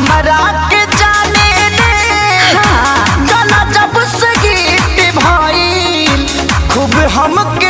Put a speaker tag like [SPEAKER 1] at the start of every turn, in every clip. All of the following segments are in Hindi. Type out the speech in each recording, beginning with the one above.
[SPEAKER 1] हमरा के जाने दे। हाँ, जब से गीत खूब हमके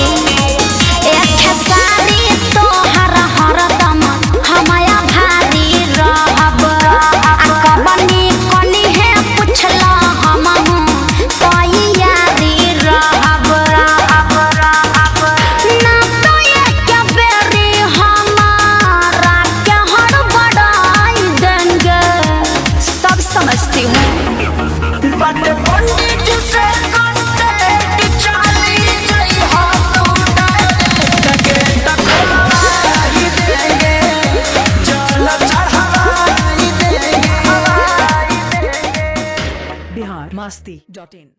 [SPEAKER 2] Asti.in.